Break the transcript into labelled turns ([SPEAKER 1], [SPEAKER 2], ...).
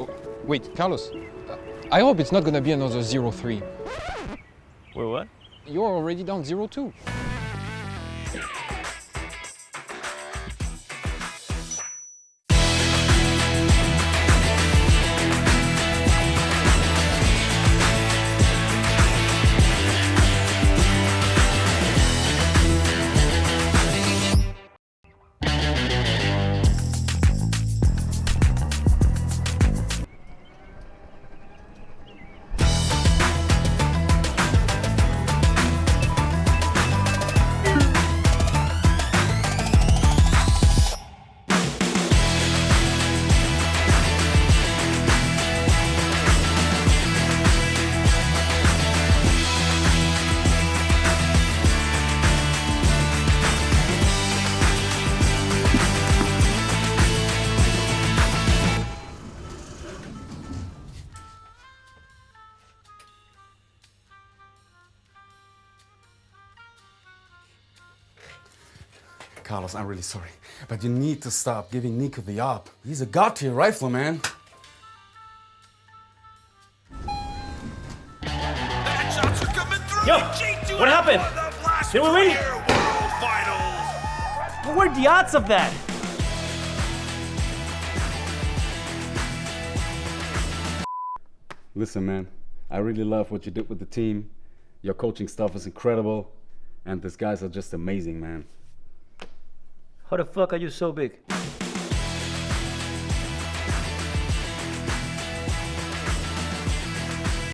[SPEAKER 1] Oh, wait, Carlos. I hope it's not gonna be another 0-3.
[SPEAKER 2] Wait, what?
[SPEAKER 1] You're already down 0-2.
[SPEAKER 3] Carlos, I'm really sorry, but you need to stop giving Nico the op. He's a god tier rifler, man.
[SPEAKER 2] Yo, what happened? Did we win? What were the odds of that?
[SPEAKER 3] Listen, man, I really love what you did with the team. Your coaching stuff is incredible, and these guys are just amazing, man.
[SPEAKER 2] How the fuck are you so big?